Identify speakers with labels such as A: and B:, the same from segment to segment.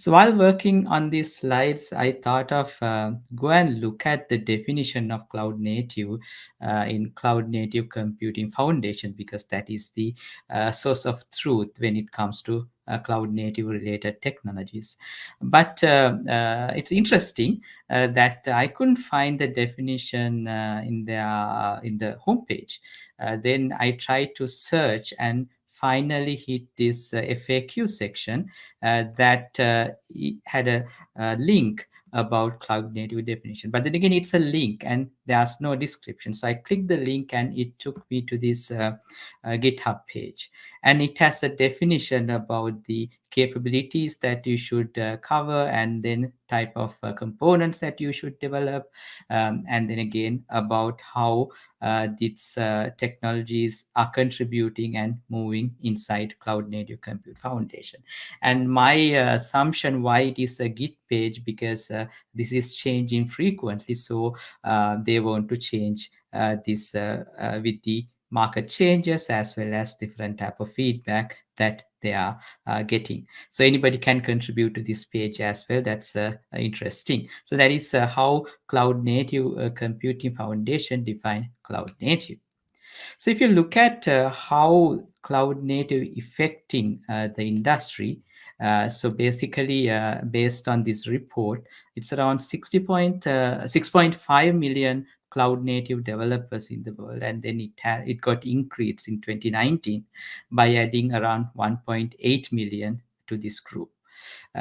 A: So while working on these slides, I thought of uh, go and look at the definition of cloud native uh, in Cloud Native Computing Foundation because that is the uh, source of truth when it comes to uh, cloud native related technologies. But uh, uh, it's interesting that I couldn't find the definition in the in the homepage. then I tried to search and finally hit this FAQ section that had a, a link about cloud native definition. But then again it's a link and there's no description. So i clicked the link and it took me to this uh, uh, github page. And it has a definition about the capabilities that you should uh, cover and then type of uh, components that you should develop um, and then again about how uh, these uh, technologies are contributing and moving inside cloud native compute foundation. And my assumption why it is a git page because this is changing frequently so they want to change this with the market changes as well as different type of feedback that they are uh, getting. So anybody can contribute to this page as well. That's uh, interesting. So that is uh, how Cloud Native uh, Computing Foundation define Cloud Native. So if you look at uh, how Cloud Native affecting uh, the industry, so basically, based on this report, it's around 60 point, 6.5 million cloud native developers in the world and then it it got increased in 2019 by adding around 1.8 million to this group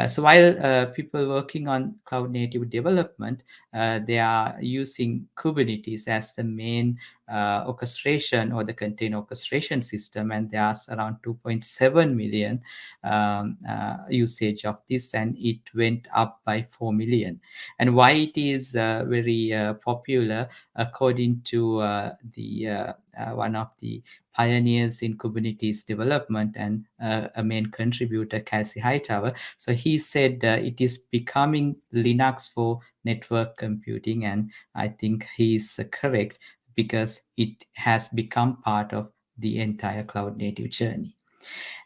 A: so while uh, people working on cloud native development, uh, they are using Kubernetes as the main uh, orchestration or the container orchestration system, and there's around 2.7 million um, uh, usage of this, and it went up by 4 million. And why it is uh, very popular, according to the one of the pioneers in Kubernetes development and uh, a main contributor, Kelsey Hightower. So he said uh, it is becoming Linux for network computing. And I think he's correct because it has become part of the entire cloud native journey.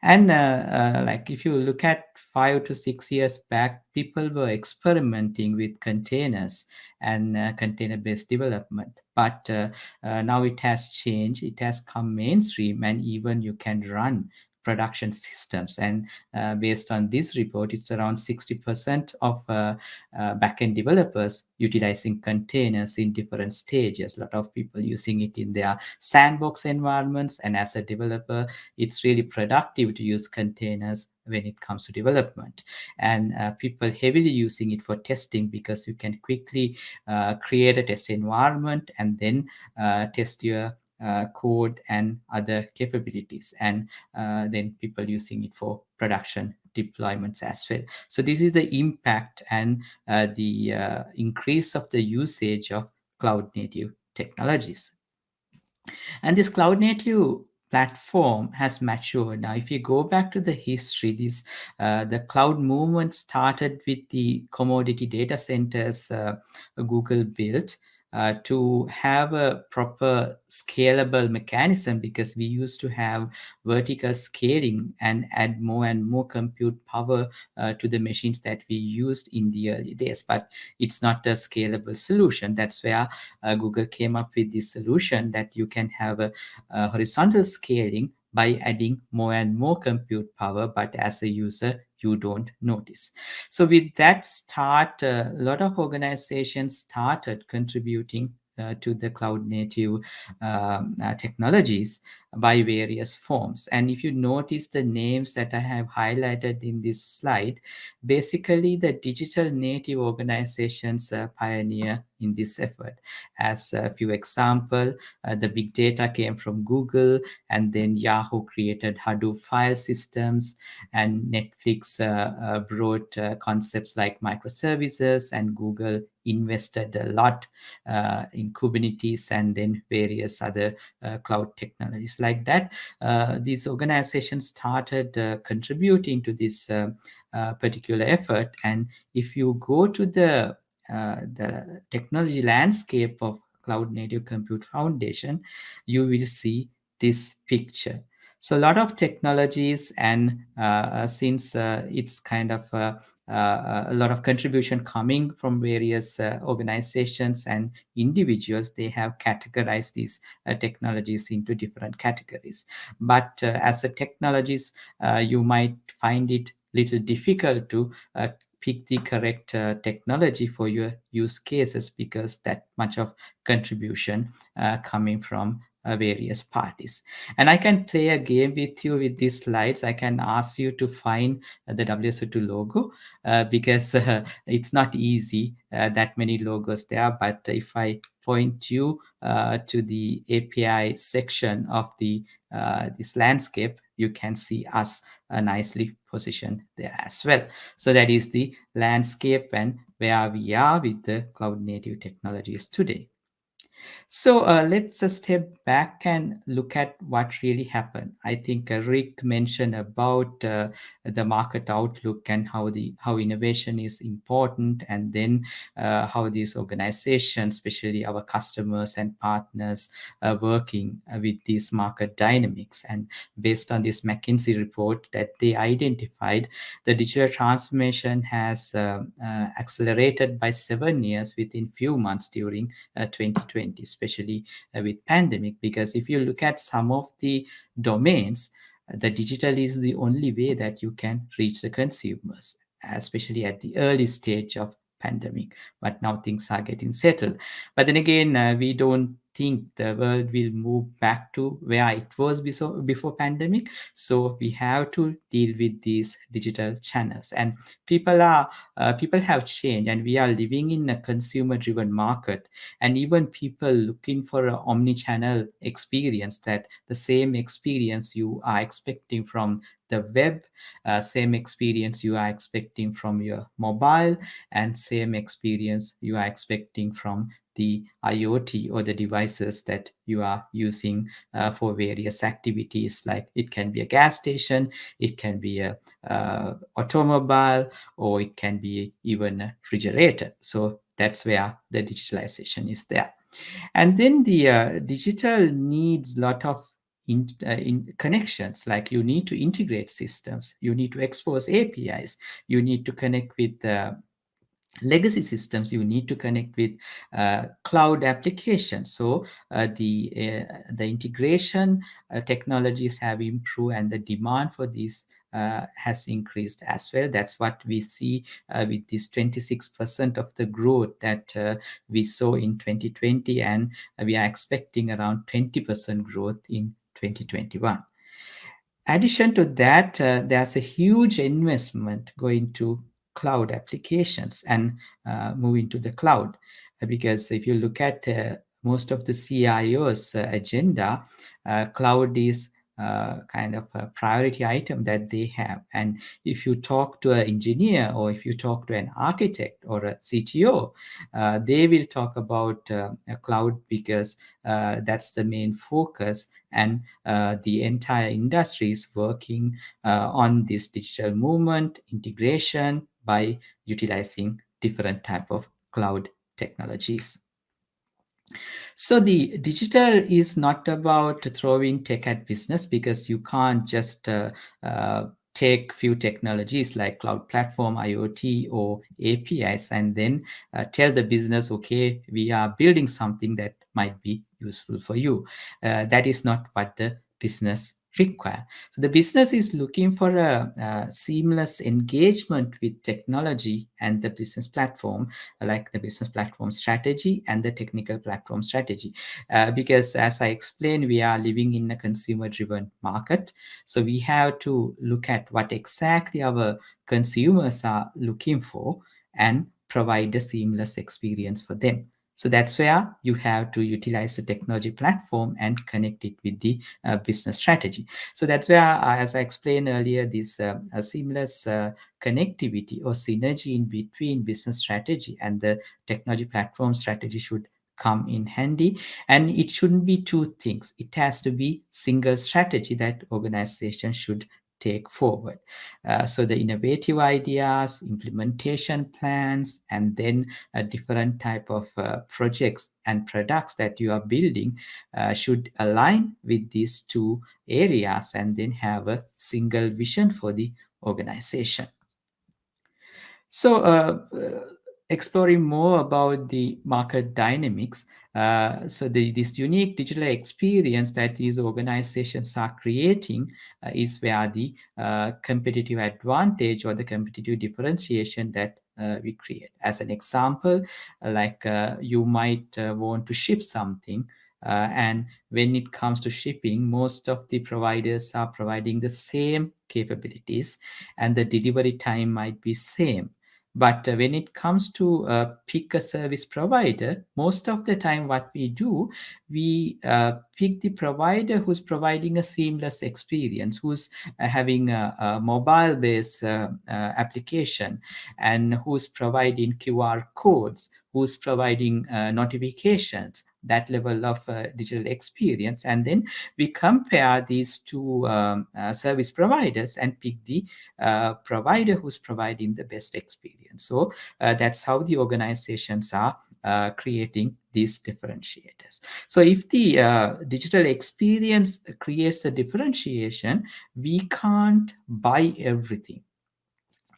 A: And uh, uh, like if you look at five to six years back, people were experimenting with containers and uh, container-based development. But uh, uh, now it has changed. It has come mainstream, and even you can run production systems. And uh, based on this report, it's around 60% of uh, uh, backend developers utilizing containers in different stages. A lot of people using it in their sandbox environments. And as a developer, it's really productive to use containers when it comes to development and uh, people heavily using it for testing because you can quickly uh, create a test environment and then uh, test your code and other capabilities and uh, then people using it for production deployments as well. So this is the impact and uh, the uh, increase of the usage of cloud native technologies. And this cloud native platform has matured. Now if you go back to the history this uh, the cloud movement started with the commodity data centers uh, google built uh, to have a proper scalable mechanism because we used to have vertical scaling and add more and more compute power uh, to the machines that we used in the early days. But it's not a scalable solution. That's where uh, google came up with this solution that you can have a, a horizontal scaling by adding more and more compute power but as a user you don't notice. So with that start, uh, a lot of organizations started contributing uh, to the cloud native um, uh, technologies by various forms. And if you notice the names that I have highlighted in this slide, basically the digital native organizations uh, pioneer in this effort. As a few example, uh, the big data came from Google and then Yahoo created Hadoop file systems and Netflix uh, uh brought concepts like microservices and Google invested a lot uh, in Kubernetes and then various other cloud technologies like that, uh, these organizations started uh, contributing to this uh, particular effort. And if you go to the the technology landscape of Cloud Native Compute Foundation, you will see this picture. So a lot of technologies, and uh, since uh, it's kind of uh, uh, a lot of contribution coming from various uh, organizations and individuals, they have categorized these uh, technologies into different categories. But uh, as a technologies, you might find it little difficult to pick the correct uh, technology for your use cases because that much of contribution uh, coming from uh, various parties. And I can play a game with you with these slides. I can ask you to find the WSO2 logo uh, because uh, it's not easy, uh, that many logos there. But if I point you uh, to the API section of the uh, this landscape, you can see us nicely positioned there as well. So that is the landscape and where we are with the cloud native technologies today. So uh, let's uh, step back and look at what really happened. I think uh, Rick mentioned about uh, the market outlook and how the how innovation is important, and then uh, how these organizations, especially our customers and partners, are working uh, with these market dynamics. And based on this McKinsey report that they identified, the digital transformation has accelerated by seven years within few months during 2020 especially uh, with pandemic because if you look at some of the domains uh, the digital is the only way that you can reach the consumers especially at the early stage of pandemic but now things are getting settled. But then again uh, we don't think the world will move back to where it was before, before pandemic. So we have to deal with these digital channels. And people are uh, people have changed and we are living in a consumer driven market. And even people looking for an omni-channel experience that the same experience you are expecting from the web uh, same experience you are expecting from your mobile and same experience you are expecting from the IoT or the devices that you are using uh, for various activities. Like it can be a gas station, it can be a uh, automobile, or it can be even a refrigerator. So that's where the digitalization is there. And then the uh, digital needs a lot of in, uh, in connections like you need to integrate systems you need to expose apis you need to connect with uh, legacy systems you need to connect with uh, cloud applications. So uh, the uh, the integration uh, technologies have improved and the demand for these uh, has increased as well. That's what we see uh, with this 26% of the growth that we saw in 2020 and we are expecting around 20% growth in 2021 addition to that there's a huge investment going to cloud applications and uh, move into the cloud. Because if you look at uh, most of the CIO's uh, agenda, uh, cloud is uh, kind of a priority item that they have. And if you talk to an engineer or if you talk to an architect or a CTO, uh, they will talk about cloud because that's the main focus. And uh, the entire industry is working uh, on this digital movement, integration by utilizing different type of cloud technologies. So the digital is not about throwing tech at business because you can't just uh, uh, take few technologies like cloud platform, IoT, or APIs, and then uh, tell the business, okay, we are building something that might be useful for you. Uh, that is not what the business require. So the business is looking for a, a, seamless engagement with technology and the business platform, like the business platform strategy and the technical platform strategy. Uh, because as I explained, we are living in a consumer-driven market. So we have to look at what exactly our consumers are looking for and provide a seamless experience for them. So that's where you have to utilize the technology platform and connect it with the uh, business strategy. So that's where, uh, as I explained earlier, this uh, seamless uh, connectivity or synergy in between business strategy and the technology platform strategy should come in handy and it shouldn't be two things it has to be single strategy that organization should take forward. Uh, so the innovative ideas, implementation plans, and then a different type of uh, projects and products that you are building uh, should align with these two areas and then have a single vision for the organization. So, uh, uh, exploring more about the market dynamics, uh, so the, this unique digital experience that these organizations are creating uh, is where the uh, competitive advantage or the competitive differentiation that uh, we create. As an example, like you might want to ship something uh, and when it comes to shipping, most of the providers are providing the same capabilities and the delivery time might be same. But uh, when it comes to uh, pick a service provider, most of the time what we do, we uh, pick the provider who's providing a seamless experience, who's uh, having a, a mobile-based uh, uh, application and who's providing QR codes, who's providing notifications, that level of uh, digital experience. And then we compare these two um, uh, service providers and pick the uh, provider who's providing the best experience. So that's how the organizations are uh, creating these differentiators. So if the uh, digital experience creates a differentiation we can't buy everything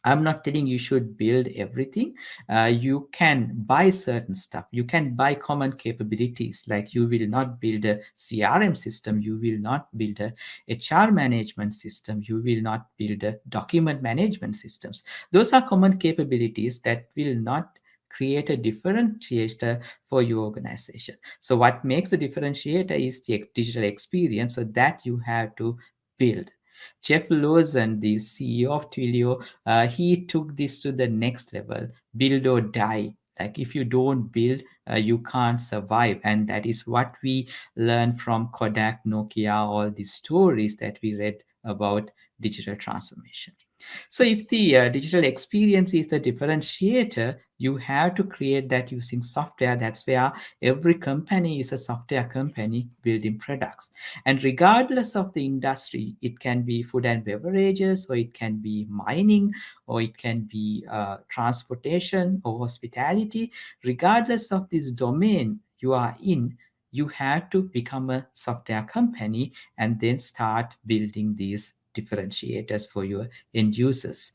A: I'm not telling you should build everything. Uh, you can buy certain stuff. You can buy common capabilities. Like you will not build a CRM system. You will not build a HR management system. You will not build a document management systems. Those are common capabilities that will not create a differentiator for your organization. So what makes the differentiator is the digital experience. So that you have to build. Jeff Lawson, the CEO of Twilio, uh, he took this to the next level build or die. Like if you don't build, uh, you can't survive. And that is what we learned from Kodak, Nokia, all these stories that we read about digital transformation. So if the uh, digital experience is the differentiator, you have to create that using software. That's where every company is a software company building products. And regardless of the industry, it can be food and beverages, or it can be mining, or it can be uh, transportation or hospitality. Regardless of this domain you are in, you have to become a software company and then start building these differentiators for your end users.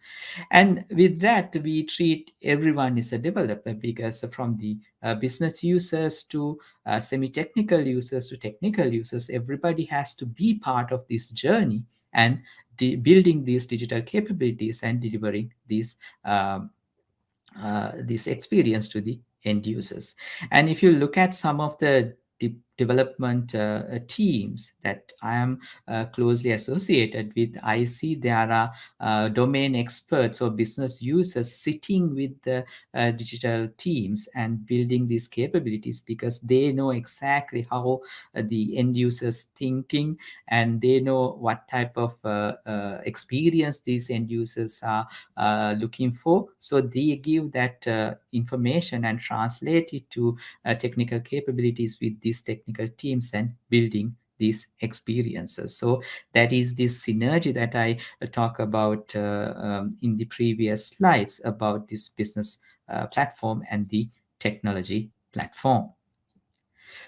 A: And with that, we treat everyone as a developer because from the uh, business users to uh, semi-technical users to technical users, everybody has to be part of this journey and building these digital capabilities and delivering these um, uh, this experience to the end users. And if you look at some of the development uh, uh, teams that I am uh, closely associated with, I see there are uh, domain experts or business users sitting with the uh, digital teams and building these capabilities because they know exactly how uh, the end users thinking and they know what type of experience these end users are looking for. So they give that information and translate it to technical capabilities with these technical technical teams and building these experiences. So that is this synergy that I uh, talk about uh, um, in the previous slides about this business uh, platform and the technology platform.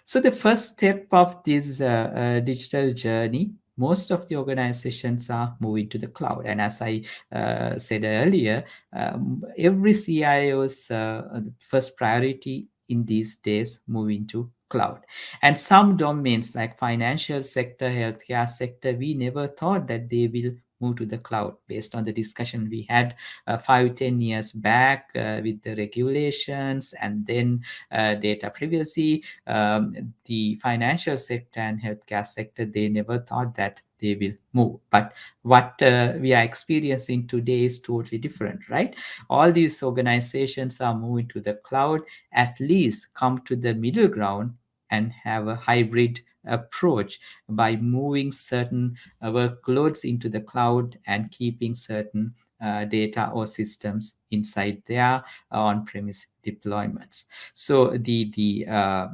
A: So the first step of this uh, uh, digital journey most of the organizations are moving to the cloud. And as I uh, said earlier, um, every CIO's uh, first priority in these days moving to cloud. And some domains like financial sector, healthcare sector, we never thought that they will move to the cloud based on the discussion we had uh, five ten years back uh, with the regulations and then uh, data privacy. Um, the financial sector and healthcare sector they never thought that they will move. But what uh, we are experiencing today is totally different right? All these organizations are moving to the cloud at least come to the middle ground and have a hybrid approach by moving certain uh, workloads into the cloud and keeping certain uh, data or systems inside their on-premise deployments. So the the uh,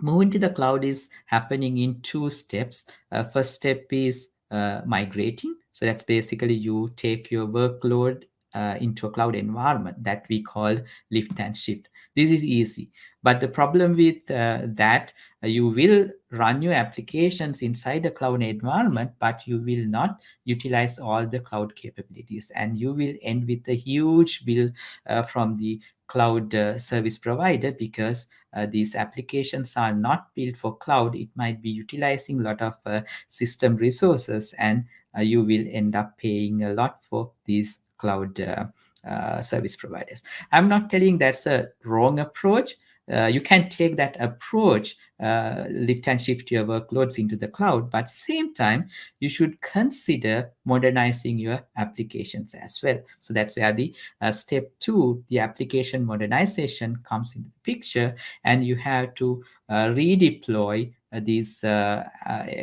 A: moving to the cloud is happening in two steps. Uh, first step is uh, migrating So that's basically you take your workload uh, into a cloud environment that we call lift and shift. This is easy. But the problem with uh, that, uh, you will run your applications inside the cloud environment, but you will not utilize all the cloud capabilities. And you will end with a huge bill uh, from the cloud uh, service provider because uh, these applications are not built for cloud. It might be utilizing a lot of system resources and you will end up paying a lot for these cloud uh, uh, service providers. I'm not telling that's a wrong approach. Uh, you can take that approach, uh, lift and shift your workloads into the cloud, but at the same time, you should consider modernizing your applications as well. So that's where the uh, step two, the application modernization comes into the picture, and you have to uh, redeploy these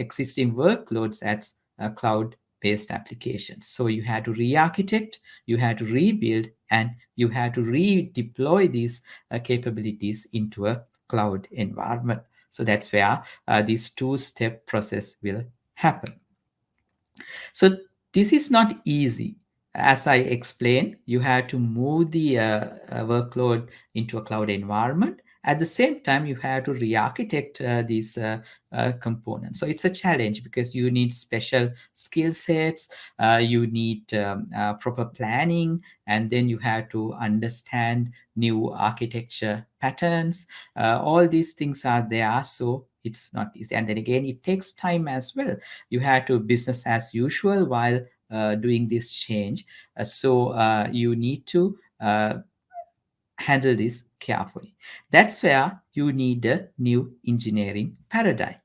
A: existing workloads at cloud based applications. So you had to re-architect, you had to rebuild, and you had to redeploy these uh, capabilities into a cloud environment. So that's where uh, this two-step process will happen. So this is not easy. As I explained, you had to move the uh, uh workload into a cloud environment at the same time, you have to re-architect uh, these uh, uh, components. So it's a challenge because you need special skill sets, uh, you need um, uh, proper planning, and then you have to understand new architecture patterns. Uh, all these things are there, so it's not easy. And then again, it takes time as well. You have to business as usual while doing this change. so you need to handle this carefully. That's where you need a new engineering paradigm.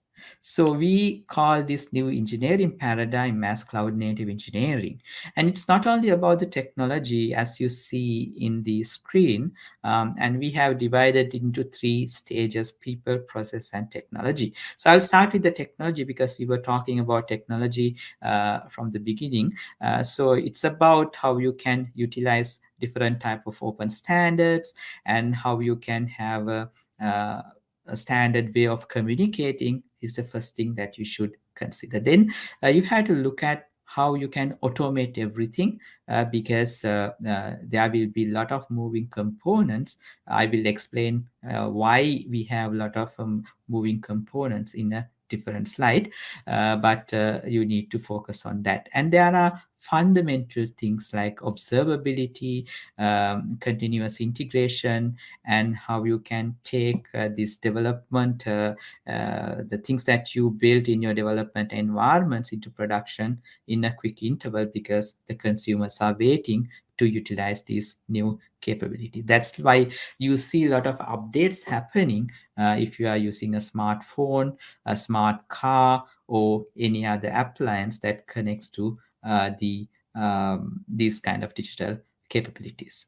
A: So we call this new engineering paradigm as cloud native engineering. And it's not only about the technology as you see in the screen, um, and we have divided into three stages, people, process, and technology. So I'll start with the technology because we were talking about technology uh, from the beginning. Uh, so it's about how you can utilize different type of open standards and how you can have a, uh, a standard way of communicating is the first thing that you should consider. Then uh, you have to look at how you can automate everything uh, because uh, uh, there will be a lot of moving components. I will explain uh, why we have a lot of um, moving components in a different slide, uh, but uh, you need to focus on that. And there are fundamental things like observability, um, continuous integration, and how you can take uh, this development, uh, uh, the things that you build in your development environments into production in a quick interval because the consumers are waiting to utilize these new capability. That's why you see a lot of updates happening uh, if you are using a smartphone, a smart car, or any other appliance that connects to the um, these kind of digital capabilities.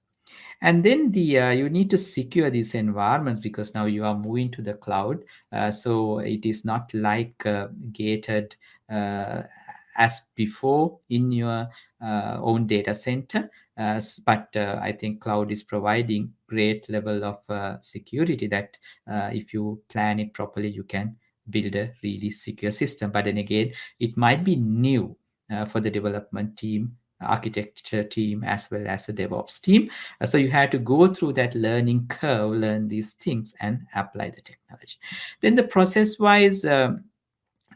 A: And then the uh, you need to secure these environments because now you are moving to the cloud. Uh, so it is not like uh, gated uh, as before in your uh, own data center. Uh, but uh, I think cloud is providing great level of security that if you plan it properly, you can build a really secure system. But then again, it might be new for the development team architecture team as well as the DevOps team. Uh, so you had to go through that learning curve, learn these things and apply the technology. Then the process wise, um,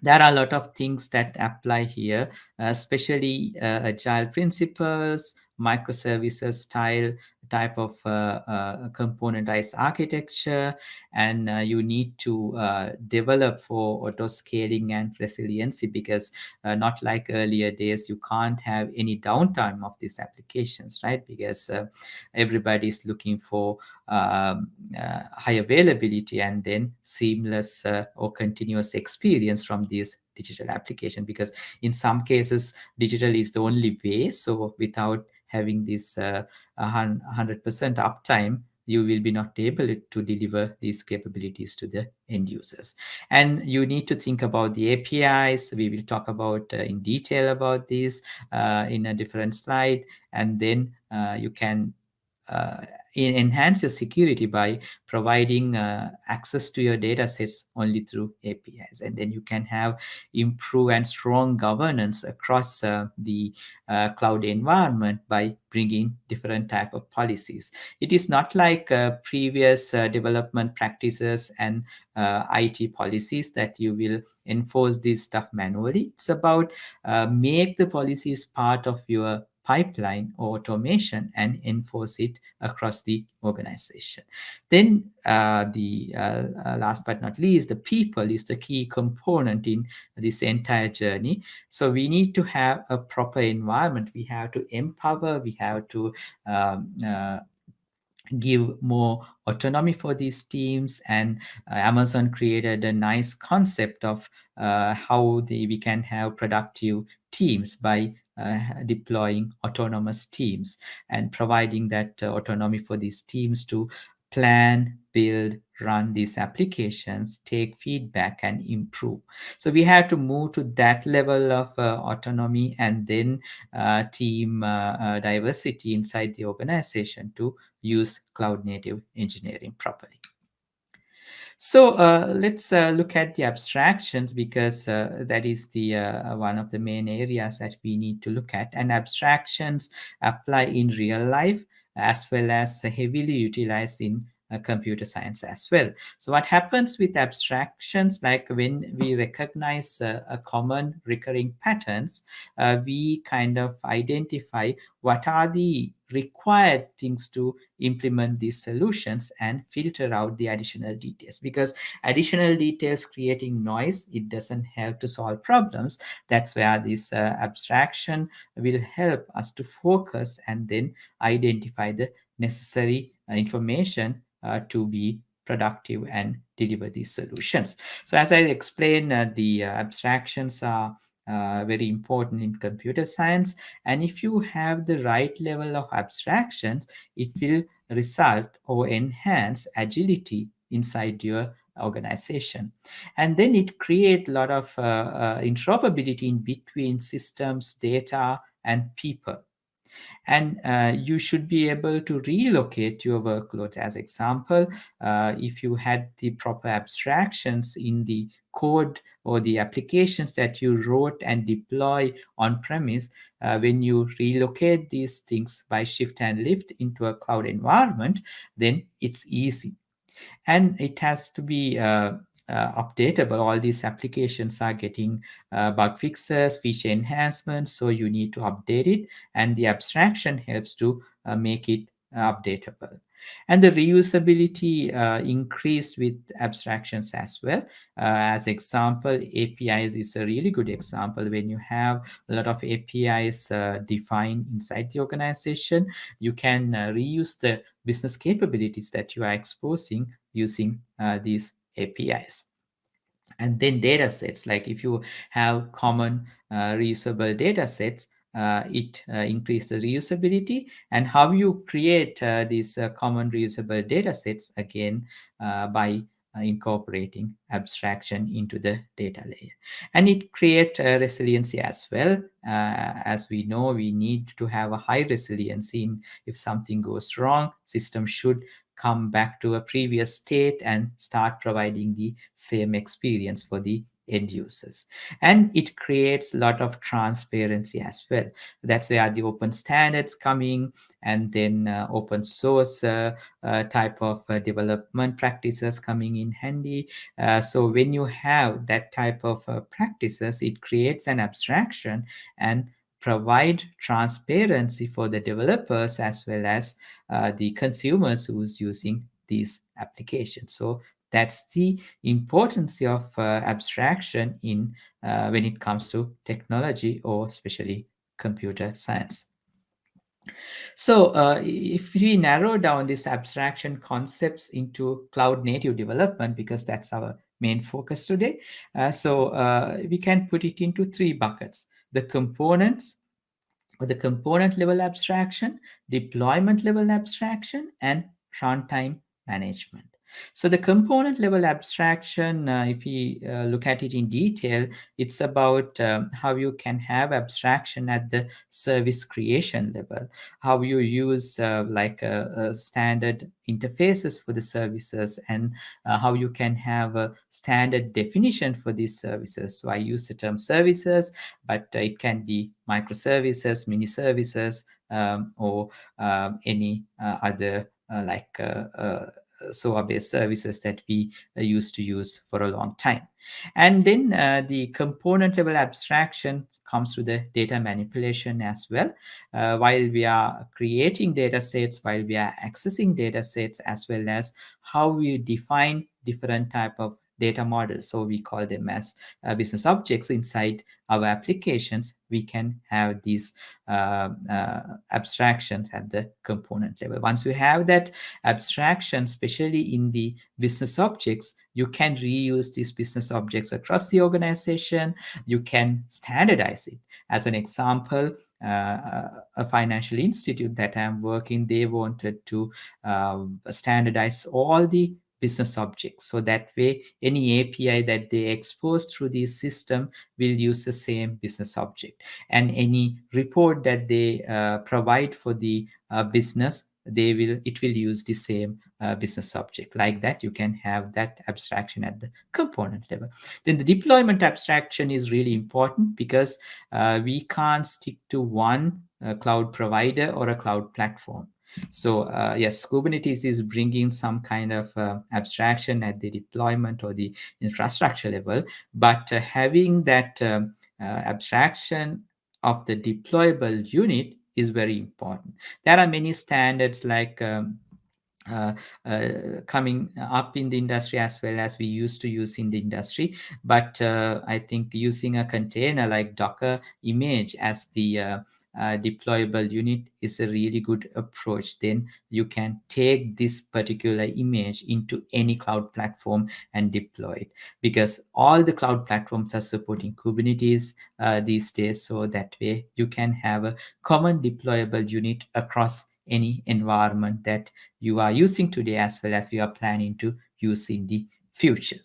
A: there are a lot of things that apply here, uh, especially uh, agile principles, microservices style type of uh, uh, componentized architecture and uh, you need to uh, develop for auto scaling and resiliency because uh, not like earlier days you can't have any downtime of these applications right? Because uh, everybody is looking for um, high availability and then seamless or continuous experience from these digital application because in some cases digital is the only way. So without having this uh, 100% uptime, you will be not able to deliver these capabilities to the end users. And you need to think about the APIs. We will talk about uh, in detail about this uh, in a different slide. And then uh, you can enhance your security by providing uh, access to your data sets only through apis and then you can have improve and strong governance across uh, the uh, cloud environment by bringing different type of policies. It is not like uh, previous uh, development practices and uh, it policies that you will enforce this stuff manually. It's about make the policies part of your pipeline automation and enforce it across the organization. Then uh, the uh, uh, last but not least, the people is the key component in this entire journey. So we need to have a proper environment. We have to empower, we have to um, uh, give more autonomy for these teams and uh, amazon created a nice concept of uh, how the, we can have productive teams by deploying autonomous teams and providing that uh, autonomy for these teams to plan, build, run these applications, take feedback and improve. So we have to move to that level of uh, autonomy and then uh, team uh, uh, diversity inside the organization to use cloud native engineering properly. So uh, let's uh, look at the abstractions because uh, that is the uh, one of the main areas that we need to look at. And abstractions apply in real life as well as heavily utilized in uh, computer science as well. So what happens with abstractions, like when we recognize uh, a common recurring patterns, uh, we kind of identify what are the required things to implement these solutions and filter out the additional details because additional details creating noise it doesn't help to solve problems that's where this uh, abstraction will help us to focus and then identify the necessary uh, information uh, to be productive and deliver these solutions. So as I explained, uh, the uh, abstractions are uh, very important in computer science. And if you have the right level of abstractions, it will result or enhance agility inside your organization. And then it create a lot of uh, interoperability in between systems, data, and people and uh, you should be able to relocate your workloads. As example uh, if you had the proper abstractions in the code or the applications that you wrote and deploy on premise uh, when you relocate these things by shift and lift into a cloud environment then it's easy. And it has to be uh, uh, updatable. All these applications are getting uh, bug fixes, feature enhancements, so you need to update it, and the abstraction helps to uh, make it updatable. And the reusability uh, increased with abstractions as well. Uh, as example, APIs is a really good example. When you have a lot of APIs uh, defined inside the organization, you can reuse the business capabilities that you are exposing using these APIs. And then data sets, like if you have common uh, reusable data sets, uh, it uh, increases the reusability. And how you create uh, these uh, common reusable data sets again uh, by uh, incorporating abstraction into the data layer. And it create resiliency as well. As we know we need to have a high resiliency in if something goes wrong system should come back to a previous state and start providing the same experience for the end users. And it creates a lot of transparency as well. That's where the open standards coming and then uh, open source uh, uh, type of uh, development practices coming in handy. Uh, so when you have that type of uh, practices it creates an abstraction and provide transparency for the developers as well as uh, the consumers who's using these applications. So that's the importance of uh, abstraction in uh, when it comes to technology or especially computer science. So uh, if we narrow down these abstraction concepts into cloud native development, because that's our main focus today, uh, so uh, we can put it into three buckets the components or the component level abstraction, deployment level abstraction, and runtime management. So the component level abstraction, uh, if we uh, look at it in detail, it's about um, how you can have abstraction at the service creation level, how you use uh, like a, a standard interfaces for the services and uh, how you can have a standard definition for these services. So I use the term services, but it can be microservices, mini services, um, or um, any uh, other uh, like uh, SOA-based services that we used to use for a long time. And then uh, the component level abstraction comes to the data manipulation as well. Uh, while we are creating data sets, while we are accessing data sets, as well as how we define different type of data models. So we call them as uh, business objects inside our applications. We can have these uh, uh, abstractions at the component level. Once you have that abstraction, especially in the business objects, you can reuse these business objects across the organization. You can standardize it. As an example, uh, a financial institute that I'm working, they wanted to uh, standardize all the business objects. So that way, any API that they expose through the system will use the same business object. And any report that they uh, provide for the uh, business, they will it will use the same uh, business object like that you can have that abstraction at the component level then the deployment abstraction is really important because uh, we can't stick to one uh, cloud provider or a cloud platform so uh, yes, Kubernetes is bringing some kind of uh, abstraction at the deployment or the infrastructure level, but uh, having that um, uh, abstraction of the deployable unit is very important. There are many standards like um, uh, uh, coming up in the industry as well as we used to use in the industry. But uh, I think using a container like Docker image as the deployable unit is a really good approach then you can take this particular image into any cloud platform and deploy it. Because all the cloud platforms are supporting kubernetes uh, these days so that way you can have a common deployable unit across any environment that you are using today as well as you are planning to use in the future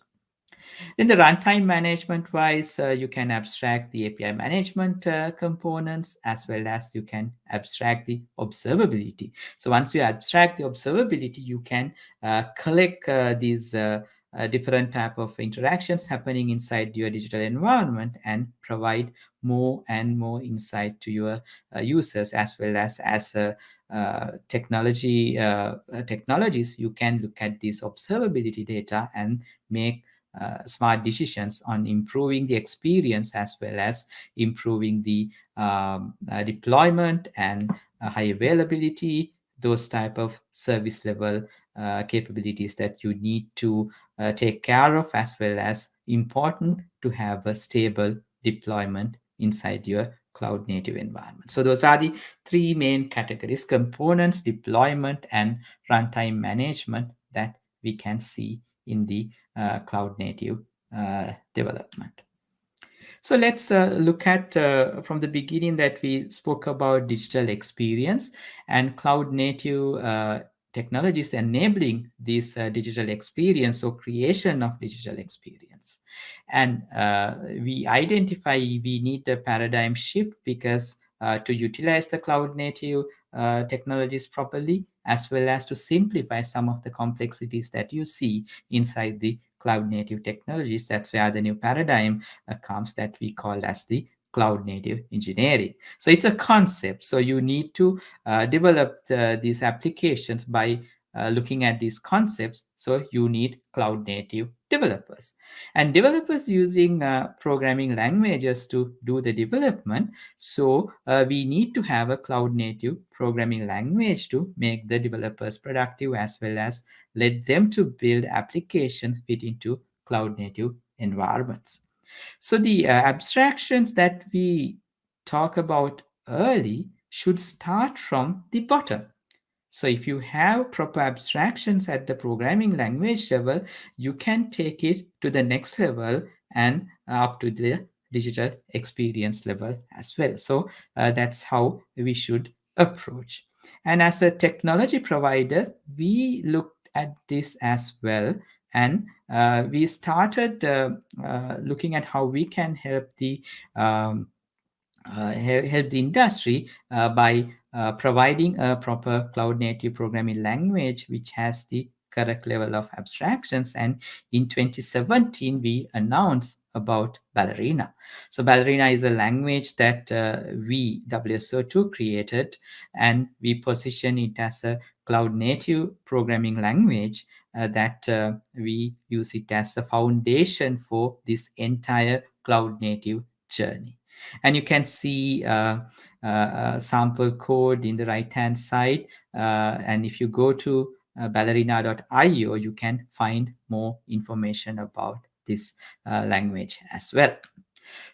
A: in the runtime management wise, uh, you can abstract the API management uh, components as well as you can abstract the observability. So once you abstract the observability, you can uh, collect uh, these uh, uh, different type of interactions happening inside your digital environment and provide more and more insight to your users as well as as a uh, technology uh, technologies you can look at this observability data and make uh, smart decisions on improving the experience as well as improving the um, uh, deployment and uh, high availability those type of service level uh, capabilities that you need to uh, take care of as well as important to have a stable deployment inside your cloud native environment. So those are the three main categories, components, deployment, and runtime management that we can see in the uh, cloud native uh, development. So let's uh, look at uh, from the beginning that we spoke about digital experience and cloud native uh, technologies enabling this uh, digital experience or creation of digital experience. And we identify we need a paradigm shift because to utilize the cloud native technologies properly, as well as to simplify some of the complexities that you see inside the cloud native technologies. That's where the new paradigm uh, comes that we call as the cloud native engineering. So it's a concept. So you need to uh, develop the, these applications by uh, looking at these concepts. So you need cloud native developers and developers using uh, programming languages to do the development. So uh, we need to have a cloud native programming language to make the developers productive as well as let them to build applications fit into cloud native environments. So the uh, abstractions that we talk about early should start from the bottom so if you have proper abstractions at the programming language level, you can take it to the next level and up to the digital experience level as well. So uh, that's how we should approach. And as a technology provider, we looked at this as well and uh, we started uh, uh, looking at how we can help the um, help the industry uh, by uh, providing a proper cloud native programming language which has the correct level of abstractions. And in 2017 we announced about ballerina. So ballerina is a language that uh, we wso2 created and we position it as a cloud native programming language uh, that uh, we use it as a foundation for this entire cloud native journey and you can see uh, uh, sample code in the right hand side. Uh, and if you go to uh, ballerina.io you can find more information about this uh, language as well.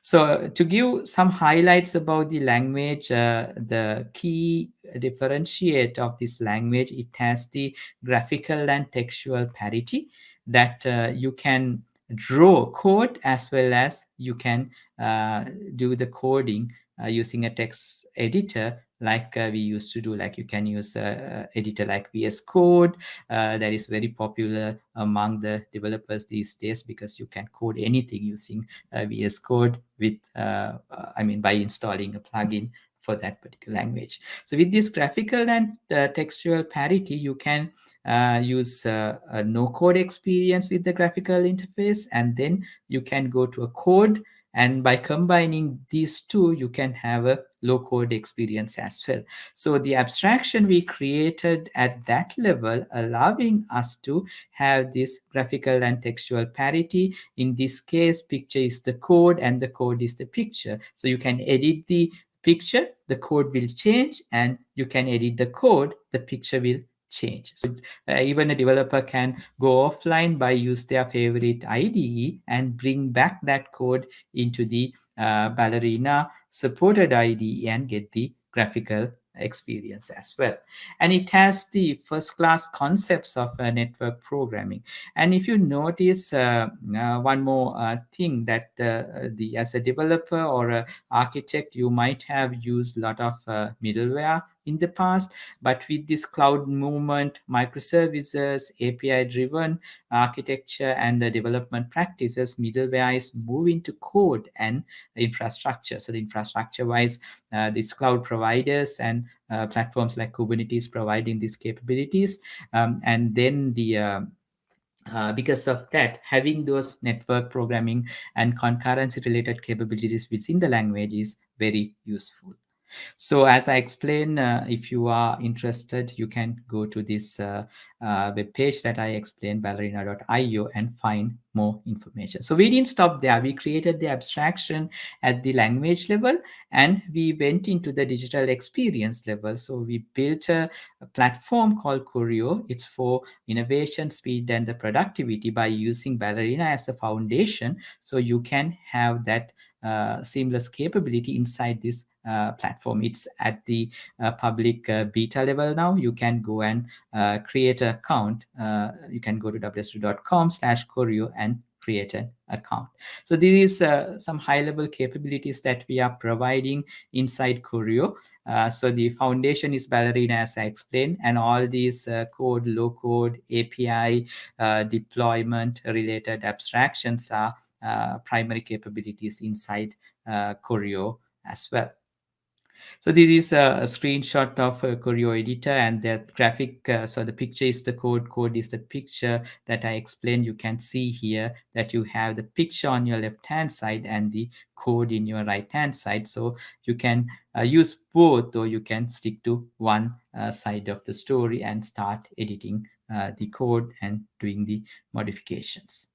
A: So to give some highlights about the language uh, the key differentiate of this language it has the graphical and textual parity that you can draw code as well as you can uh, do the coding uh, using a text editor like uh, we used to do like you can use a editor like vs code that is very popular among the developers these days because you can code anything using vs code with i mean by installing a plugin for that particular language. So with this graphical and uh, textual parity, you can uh, use uh, a no code experience with the graphical interface, and then you can go to a code. And by combining these two, you can have a low code experience as well. So the abstraction we created at that level, allowing us to have this graphical and textual parity. In this case, picture is the code and the code is the picture. So you can edit the picture, the code will change and you can edit the code, the picture will change. So uh, even a developer can go offline by use their favorite IDE and bring back that code into the uh, Ballerina supported IDE and get the graphical experience as well and it has the first class concepts of uh, network programming and if you notice uh, uh, one more uh, thing that uh, the as a developer or a architect you might have used a lot of uh, middleware in the past but with this cloud movement microservices api driven architecture and the development practices middleware is moving to code and infrastructure so the infrastructure wise uh, these cloud providers and uh, platforms like kubernetes providing these capabilities um, and then the uh, uh, because of that, having those network programming and concurrency related capabilities within the language is very useful. So as I explained, uh, if you are interested, you can go to this uh, uh, web page that I explained, ballerina.io, and find more information. So we didn't stop there. We created the abstraction at the language level, and we went into the digital experience level. So we built a, a platform called Choreo. It's for innovation, speed, and the productivity by using Ballerina as the foundation. So you can have that uh, seamless capability inside this platform. It's at the uh, public uh, beta level now. You can go and uh, create an account. Uh, you can go to wso2.com slash Choreo and create an account. So these are some high-level capabilities that we are providing inside Choreo. Uh, so the foundation is Ballerina, as I explained, and all these uh, code, low code, API, uh, deployment related abstractions are primary capabilities inside Choreo as well. So this is a, a screenshot of a Choreo editor and the graphic. Uh, so the picture is the code, code is the picture that I explained. You can see here that you have the picture on your left hand side and the code in your right hand side. So you can uh, use both or you can stick to one uh, side of the story and start editing uh, the code and doing the modifications.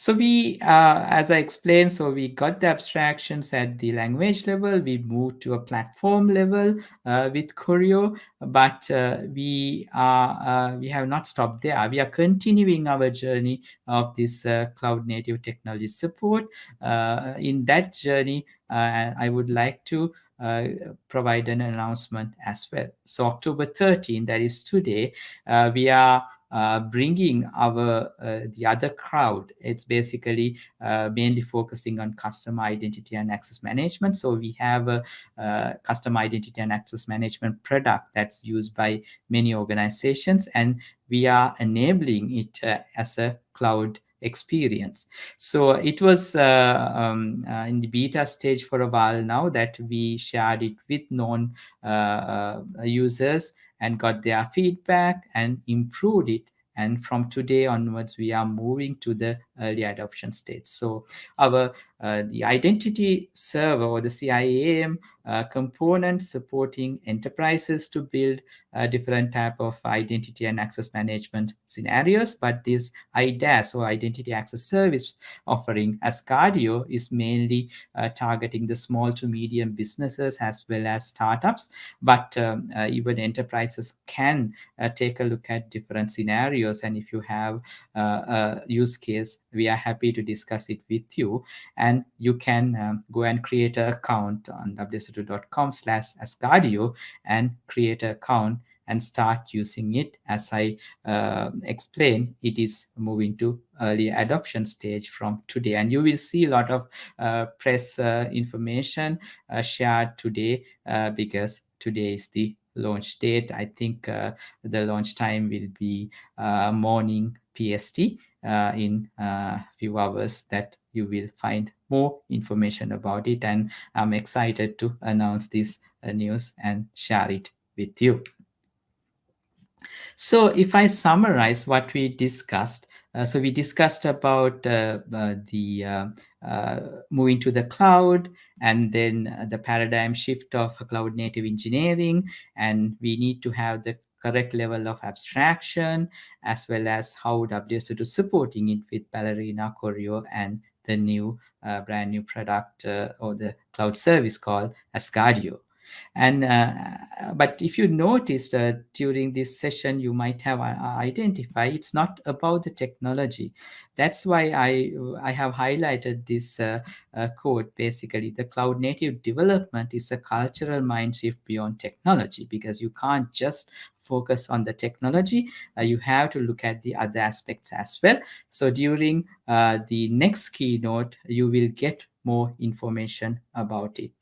A: So we, uh, as I explained, so we got the abstractions at the language level. We moved to a platform level uh, with Choreo, but uh, we are uh, we have not stopped there. We are continuing our journey of this uh, cloud native technology support. Uh, in that journey, I would like to uh, provide an announcement as well. So October 13, that is today, uh, we are uh, bringing our uh, the other crowd. It's basically uh, mainly focusing on customer identity and access management. So we have a, a customer identity and access management product that's used by many organizations, and we are enabling it uh, as a cloud experience. So it was uh, um, uh, in the beta stage for a while now that we shared it with uh, uh, users and got their feedback and improved it. And from today onwards we are moving to the early adoption stage. So our uh, the identity server or the CIAM uh, component supporting enterprises to build uh, different type of identity and access management scenarios but this IDaaS or identity access service offering Asgardeo is mainly uh, targeting the small to medium businesses as well as startups. But um, uh, even enterprises can uh, take a look at different scenarios and if you have a use case we are happy to discuss it with you. And you can um, go and create an account on wso2.com slash asgardeo and create an account and start using it. As i uh, explained it is moving to early adoption stage from today. And you will see a lot of uh, press uh, information uh, shared today uh, because today is the launch date. I think uh, the launch time will be morning pst in a few hours that you will find more information about it. And i'm excited to announce this news and share it with you. So if I summarize what we discussed, uh, so we discussed about uh, uh, the uh, uh, moving to the cloud and then uh, the paradigm shift of cloud native engineering, and we need to have the correct level of abstraction as well as how WSO2 supporting it with Ballerina, Choreo, and the new brand new product or the cloud service called Asgardeo and uh, but if you noticed uh, during this session you might have uh, identified it's not about the technology. That's why i i have highlighted this uh, uh, code basically the cloud native development is a cultural mind shift beyond technology because you can't just focus on the technology. Uh, you have to look at the other aspects as well. So during the next keynote you will get more information about it